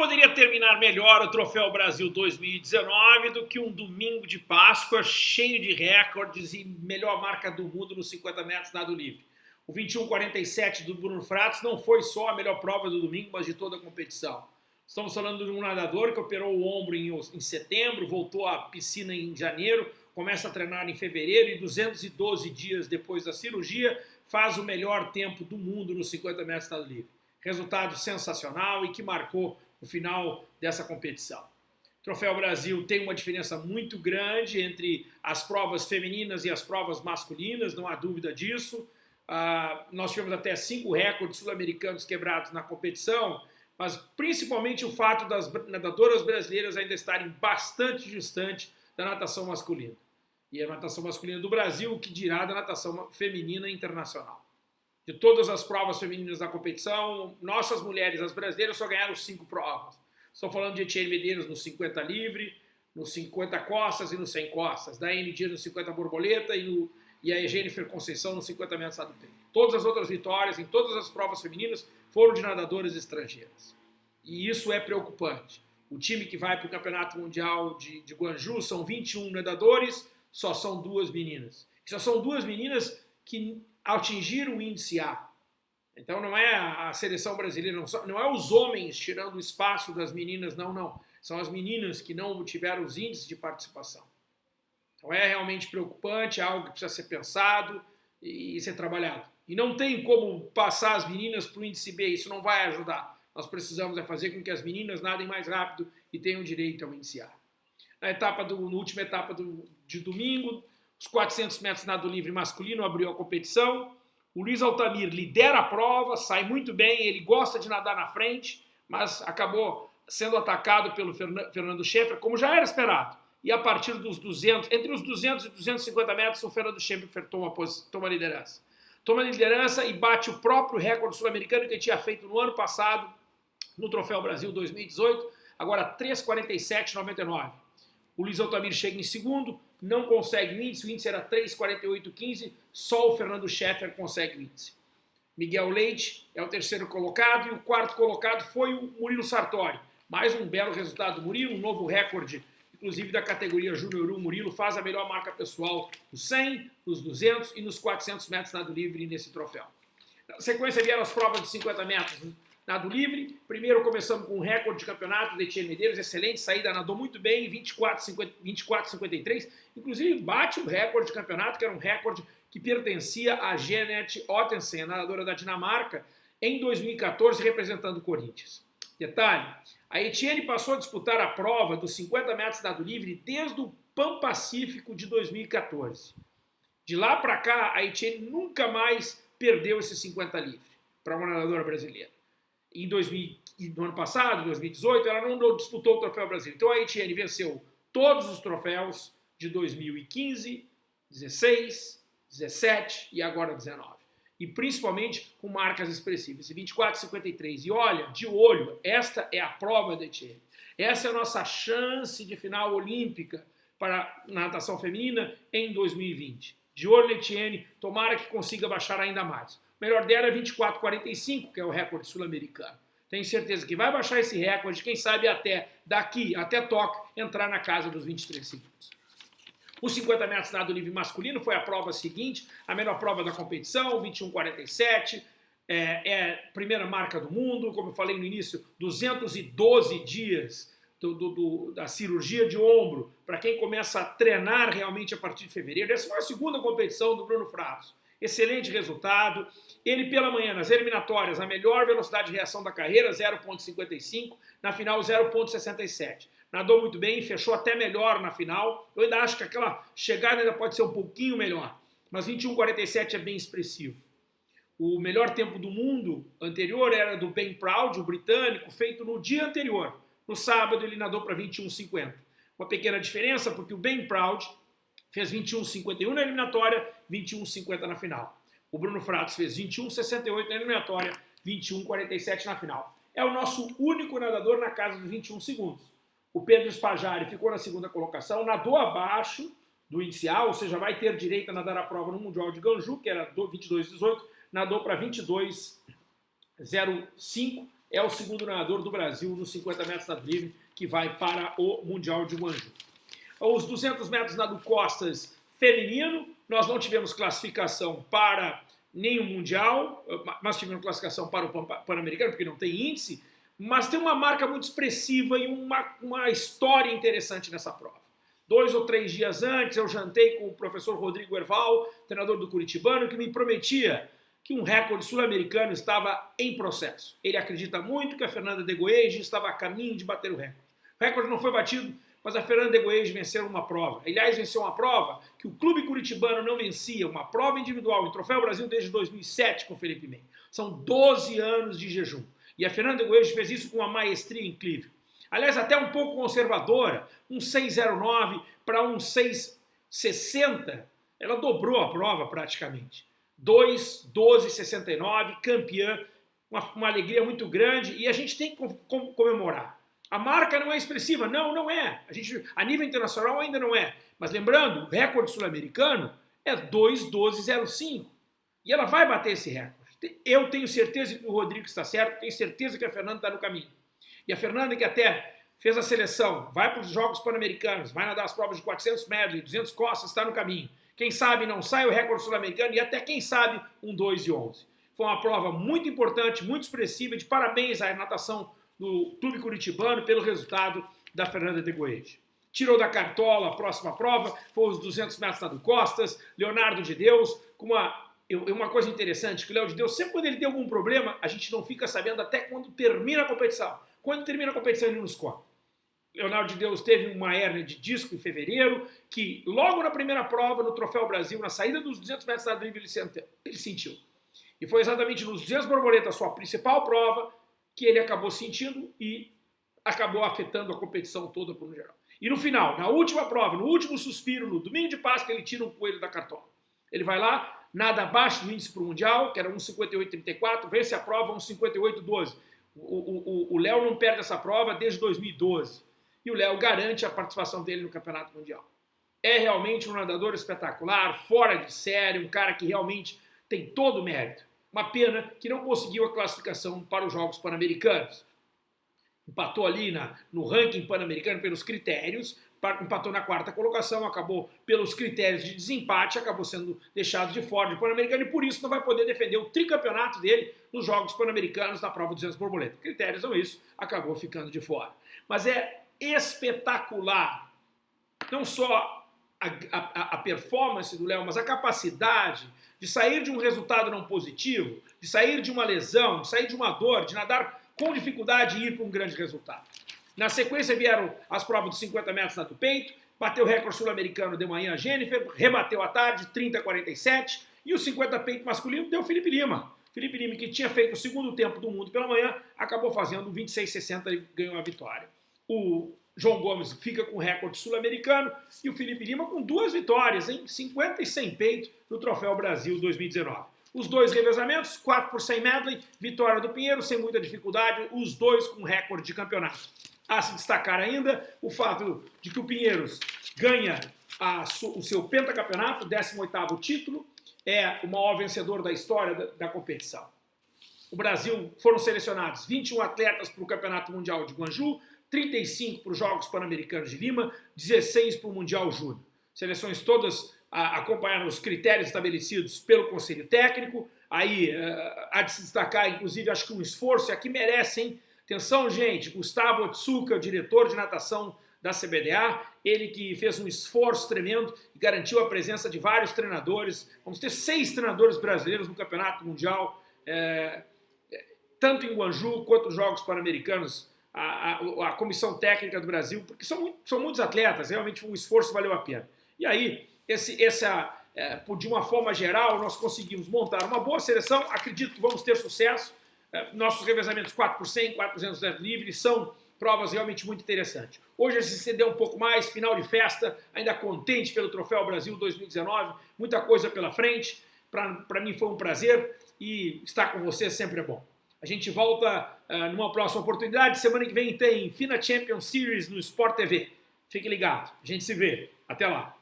poderia terminar melhor o Troféu Brasil 2019 do que um domingo de Páscoa cheio de recordes e melhor marca do mundo nos 50 metros nado livre. O 21:47 do Bruno Fratos não foi só a melhor prova do domingo, mas de toda a competição. Estamos falando de um nadador que operou o ombro em, em setembro, voltou à piscina em janeiro, começa a treinar em fevereiro e 212 dias depois da cirurgia faz o melhor tempo do mundo nos 50 metros nado livre resultado sensacional e que marcou o final dessa competição. O Troféu Brasil tem uma diferença muito grande entre as provas femininas e as provas masculinas, não há dúvida disso. Uh, nós tivemos até cinco recordes sul-americanos quebrados na competição, mas principalmente o fato das nadadoras brasileiras ainda estarem bastante distante da natação masculina. E a natação masculina do Brasil, que dirá da natação feminina internacional de todas as provas femininas da competição, nossas mulheres, as brasileiras, só ganharam cinco provas. Estou falando de Etienne Medeiros no 50 livre, no 50 costas e no 100 costas, da Dias no 50 borboleta e, no, e a Jennifer Conceição no 50 metros do. Todas as outras vitórias em todas as provas femininas foram de nadadoras estrangeiras. E isso é preocupante. O time que vai para o Campeonato Mundial de, de Guangzhou são 21 nadadores, só são duas meninas. E só são duas meninas que atingir o índice A. Então não é a seleção brasileira, não, não é os homens tirando o espaço das meninas, não, não. São as meninas que não tiveram os índices de participação. Então é realmente preocupante, é algo que precisa ser pensado e ser trabalhado. E não tem como passar as meninas para o índice B, isso não vai ajudar. Nós precisamos é fazer com que as meninas nadem mais rápido e tenham direito ao índice A. Na, etapa do, na última etapa do, de domingo, os 400 metros nado livre masculino abriu a competição. O Luiz Altamir lidera a prova, sai muito bem, ele gosta de nadar na frente, mas acabou sendo atacado pelo Fernando Schaeffer, como já era esperado. E a partir dos 200, entre os 200 e 250 metros, o Fernando Schaeffer toma, toma liderança. Toma liderança e bate o próprio recorde sul-americano que ele tinha feito no ano passado, no Troféu Brasil 2018, agora 3,47,99. O Luiz Altamir chega em segundo, não consegue o índice, o índice era 3,48,15, só o Fernando Scheffer consegue o índice. Miguel Leite é o terceiro colocado e o quarto colocado foi o Murilo Sartori. Mais um belo resultado do Murilo, um novo recorde, inclusive da categoria Júnior 1. Murilo faz a melhor marca pessoal nos 100, nos 200 e nos 400 metros nado livre nesse troféu. Na sequência vieram as provas de 50 metros nado livre. Primeiro começamos com um recorde de campeonato de Etienne Medeiros, excelente saída, nadou muito bem, 24,53. 24, inclusive bate o recorde de campeonato, que era um recorde que pertencia a Jeanette Ottensen, nadadora da Dinamarca, em 2014, representando o Corinthians. Detalhe, a Etienne passou a disputar a prova dos 50 metros nado livre desde o Pan Pacífico de 2014. De lá para cá, a Etienne nunca mais perdeu esses 50 livre para uma nadadora brasileira em 2000, no ano passado, 2018, ela não disputou o Troféu Brasil. Então a Etienne venceu todos os troféus de 2015, 16, 17 e agora 19. E principalmente com marcas expressivas, 24 53. E olha, de olho, esta é a prova da Etienne. Essa é a nossa chance de final olímpica para natação feminina em 2020. De olho, Etienne, tomara que consiga baixar ainda mais. Melhor dela é 24,45, que é o recorde sul-americano. Tenho certeza que vai baixar esse recorde, quem sabe até daqui, até Tóquio, entrar na casa dos 23 segundos. Os 50 metros nado livre masculino foi a prova seguinte, a melhor prova da competição, 21,47, é, é primeira marca do mundo, como eu falei no início, 212 dias do, do, do, da cirurgia de ombro, para quem começa a treinar realmente a partir de fevereiro. Essa foi a segunda competição do Bruno Fratos excelente resultado. Ele pela manhã, nas eliminatórias, a melhor velocidade de reação da carreira, 0.55, na final 0.67. Nadou muito bem, fechou até melhor na final. Eu ainda acho que aquela chegada ainda pode ser um pouquinho melhor, mas 21.47 é bem expressivo. O melhor tempo do mundo anterior era do Ben Proud, o britânico, feito no dia anterior. No sábado ele nadou para 21.50. Uma pequena diferença, porque o Ben Proud fez 21,51 na eliminatória, 21,50 na final. O Bruno Fratos fez 21,68 na eliminatória, 21,47 na final. É o nosso único nadador na casa dos 21 segundos. O Pedro Spajari ficou na segunda colocação, nadou abaixo do inicial, ou seja, vai ter direito a nadar a prova no Mundial de Ganju, que era 22,18, nadou para 22,05 é o segundo nadador do Brasil nos 50 metros nado livre que vai para o Mundial de Guangzhou. Os 200 metros nado costas feminino, nós não tivemos classificação para nenhum Mundial, mas tivemos classificação para o Pan-Americano, porque não tem índice, mas tem uma marca muito expressiva e uma, uma história interessante nessa prova. Dois ou três dias antes, eu jantei com o professor Rodrigo Erval, treinador do Curitibano, que me prometia que um recorde sul-americano estava em processo. Ele acredita muito que a Fernanda de Goege estava a caminho de bater o recorde. Recorde não foi batido, mas a Fernanda Goege venceu uma prova. Aliás, venceu uma prova que o clube curitibano não vencia, uma prova individual em Troféu Brasil desde 2007 com Felipe Mem. São 12 anos de jejum. E a Fernanda Goege fez isso com uma maestria incrível. Aliás, até um pouco conservadora, um 609 para um 660, ela dobrou a prova praticamente. 2, 12, 69, campeã, uma, uma alegria muito grande e a gente tem que comemorar. A marca não é expressiva? Não, não é. A, gente, a nível internacional ainda não é. Mas lembrando, o recorde sul-americano é 2,12,05. E ela vai bater esse recorde. Eu tenho certeza que o Rodrigo está certo, tenho certeza que a Fernanda está no caminho. E a Fernanda, que até fez a seleção, vai para os Jogos Pan-Americanos, vai nadar as provas de 400 metros e 200 costas, está no caminho. Quem sabe não sai o recorde sul-americano e até quem sabe um 2 e 11. Foi uma prova muito importante, muito expressiva, de parabéns à natação do Clube Curitibano pelo resultado da Fernanda de Goeje. Tirou da cartola a próxima prova, foi os 200 metros nado costas, Leonardo de Deus, com uma uma coisa interessante, que o Léo de Deus, sempre quando ele tem algum problema, a gente não fica sabendo até quando termina a competição. Quando termina a competição, ele nos conta. Leonardo de Deus teve uma hernia de disco em fevereiro, que logo na primeira prova, no Troféu Brasil, na saída dos 200 metros nado livre, ele sentiu. E foi exatamente nos 200 borboletas, sua principal prova, que ele acabou sentindo e acabou afetando a competição toda por um geral. E no final, na última prova, no último suspiro, no domingo de Páscoa, ele tira um coelho da cartola. Ele vai lá, nada abaixo do índice para o Mundial, que era 1,58,34, vence a prova 1,58,12. O Léo não perde essa prova desde 2012. E o Léo garante a participação dele no Campeonato Mundial. É realmente um nadador espetacular, fora de série, um cara que realmente tem todo o mérito. Uma pena que não conseguiu a classificação para os Jogos Pan-Americanos. Empatou ali na, no ranking pan-americano pelos critérios, empatou na quarta colocação, acabou pelos critérios de desempate, acabou sendo deixado de fora do Pan-Americano e por isso não vai poder defender o tricampeonato dele nos Jogos Pan-Americanos na prova 200 borboleta. Critérios são isso, acabou ficando de fora. Mas é espetacular, não só a, a, a performance do Léo, mas a capacidade de sair de um resultado não positivo, de sair de uma lesão, de sair de uma dor, de nadar com dificuldade e ir para um grande resultado. Na sequência vieram as provas de 50 metros na do peito, bateu o recorde sul-americano de manhã a Jennifer, rebateu à tarde, 30 47, e o 50 peito masculino deu Felipe Lima. Felipe Lima, que tinha feito o segundo tempo do mundo pela manhã, acabou fazendo 26,60 e ganhou a vitória. O João Gomes fica com recorde sul-americano e o Felipe Lima com duas vitórias, em 50 e 100 peito no Troféu Brasil 2019. Os dois revezamentos, 4 por 100 medley, vitória do Pinheiro sem muita dificuldade, os dois com recorde de campeonato. A se destacar ainda o fato de que o Pinheiros ganha a, o seu pentacampeonato, 18º título, é o maior vencedor da história da, da competição. O Brasil foram selecionados 21 atletas para o Campeonato Mundial de Guangzhou, 35 para os Jogos Pan-Americanos de Lima, 16 para o Mundial Júnior. Seleções todas acompanharam os critérios estabelecidos pelo Conselho Técnico. Aí uh, há de se destacar, inclusive, acho que um esforço, e aqui merecem. Atenção, gente, Gustavo Otsuka, diretor de natação da CBDA, ele que fez um esforço tremendo e garantiu a presença de vários treinadores. Vamos ter seis treinadores brasileiros no Campeonato Mundial, é, tanto em Guangzhou quanto nos Jogos Pan-Americanos a, a, a, comissão técnica do Brasil, porque são, muito, são muitos atletas, realmente o esforço valeu a pena. E aí, esse, essa, é, de uma forma geral, nós conseguimos montar uma boa seleção, acredito que vamos ter sucesso. É, nossos revezamentos 4 por 100, 4 por 200 livres são provas realmente muito interessantes. Hoje a gente cedeu um pouco mais, final de festa, ainda contente pelo Troféu Brasil 2019, muita coisa pela frente. Para mim foi um prazer e estar com você sempre é bom. A gente volta uh, numa próxima oportunidade. Semana que vem tem FINA Champions Series no Sport TV. Fique ligado. A gente se vê. Até lá.